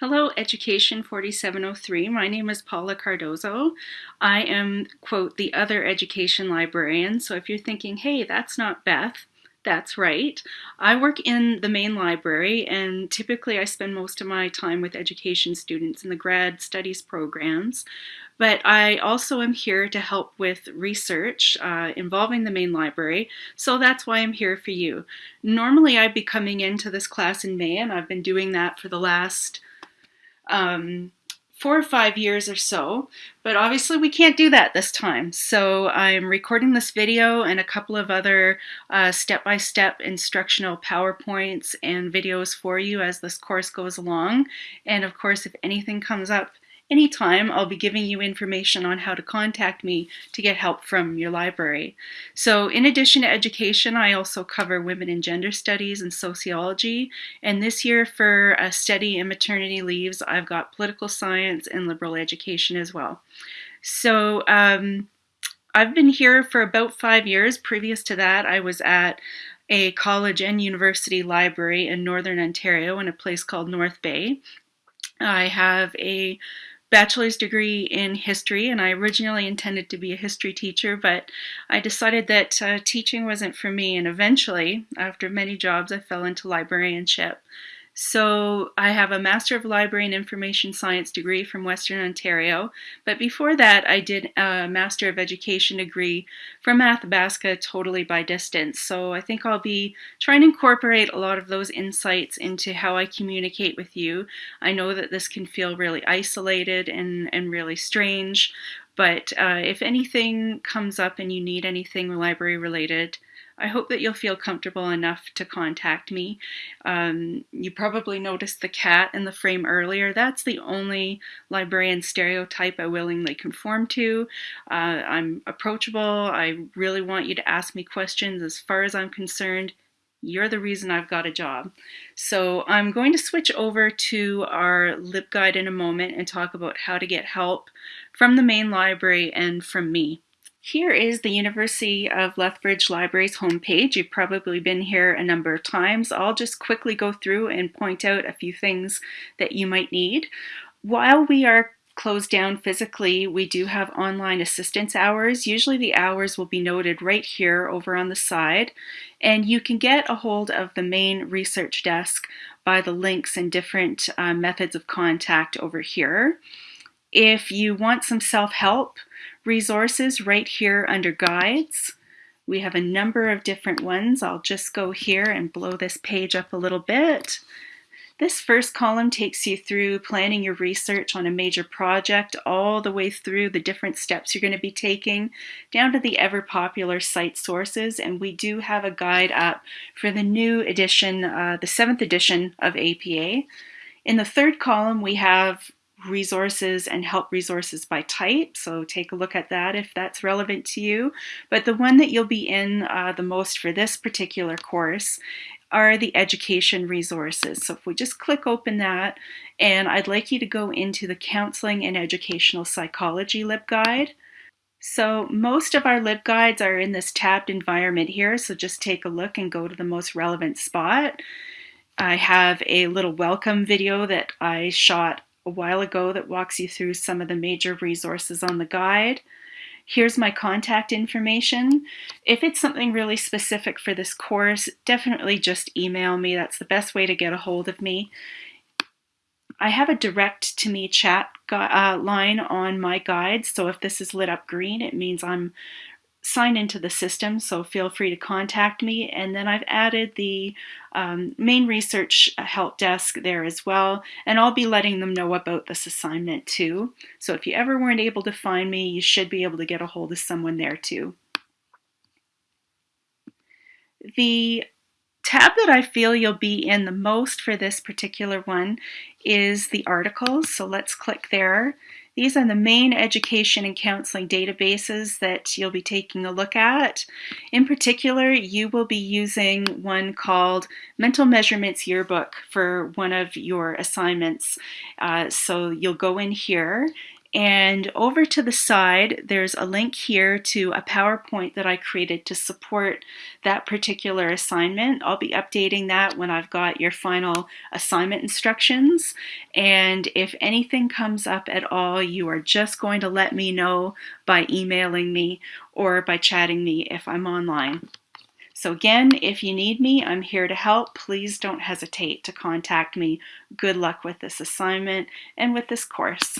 Hello, Education 4703. My name is Paula Cardozo. I am, quote, the other education librarian. So if you're thinking, hey, that's not Beth, that's right. I work in the main library and typically I spend most of my time with education students in the grad studies programs. But I also am here to help with research uh, involving the main library, so that's why I'm here for you. Normally I'd be coming into this class in May and I've been doing that for the last um, four or five years or so, but obviously we can't do that this time. So I'm recording this video and a couple of other uh, step-by-step -step instructional PowerPoints and videos for you as this course goes along. And of course, if anything comes up Anytime, I'll be giving you information on how to contact me to get help from your library. So in addition to education, I also cover women and gender studies and sociology. And this year for a study in maternity leaves, I've got political science and liberal education as well. So um, I've been here for about five years. Previous to that, I was at a college and university library in Northern Ontario in a place called North Bay. I have a bachelor's degree in history and I originally intended to be a history teacher but I decided that uh, teaching wasn't for me and eventually after many jobs I fell into librarianship. So I have a Master of Library and Information Science degree from Western Ontario, but before that I did a Master of Education degree from Athabasca totally by distance. So I think I'll be trying to incorporate a lot of those insights into how I communicate with you. I know that this can feel really isolated and, and really strange, but uh, if anything comes up and you need anything library related, I hope that you'll feel comfortable enough to contact me. Um, you probably noticed the cat in the frame earlier. That's the only librarian stereotype I willingly conform to. Uh, I'm approachable. I really want you to ask me questions. As far as I'm concerned, you're the reason I've got a job. So I'm going to switch over to our LibGuide in a moment and talk about how to get help from the main library and from me. Here is the University of Lethbridge Library's homepage. You've probably been here a number of times. I'll just quickly go through and point out a few things that you might need. While we are closed down physically, we do have online assistance hours. Usually the hours will be noted right here over on the side. And you can get a hold of the main research desk by the links and different uh, methods of contact over here. If you want some self-help resources right here under guides, we have a number of different ones. I'll just go here and blow this page up a little bit. This first column takes you through planning your research on a major project all the way through the different steps you're going to be taking down to the ever popular cite sources and we do have a guide up for the new edition, uh, the seventh edition of APA. In the third column we have resources and help resources by type. So take a look at that if that's relevant to you. But the one that you'll be in uh, the most for this particular course are the education resources. So if we just click open that, and I'd like you to go into the Counseling and Educational Psychology LibGuide. So most of our LibGuides are in this tabbed environment here, so just take a look and go to the most relevant spot. I have a little welcome video that I shot a while ago that walks you through some of the major resources on the guide. Here's my contact information. If it's something really specific for this course, definitely just email me. That's the best way to get a hold of me. I have a direct to me chat uh, line on my guide, so if this is lit up green, it means I'm sign into the system, so feel free to contact me. And then I've added the um, main research help desk there as well, and I'll be letting them know about this assignment too. So if you ever weren't able to find me, you should be able to get a hold of someone there too. The tab that I feel you'll be in the most for this particular one is the articles. So let's click there. These are the main education and counseling databases that you'll be taking a look at. In particular, you will be using one called Mental Measurements Yearbook for one of your assignments. Uh, so you'll go in here And over to the side, there's a link here to a PowerPoint that I created to support that particular assignment. I'll be updating that when I've got your final assignment instructions. And if anything comes up at all, you are just going to let me know by emailing me or by chatting me if I'm online. So again, if you need me, I'm here to help. Please don't hesitate to contact me. Good luck with this assignment and with this course.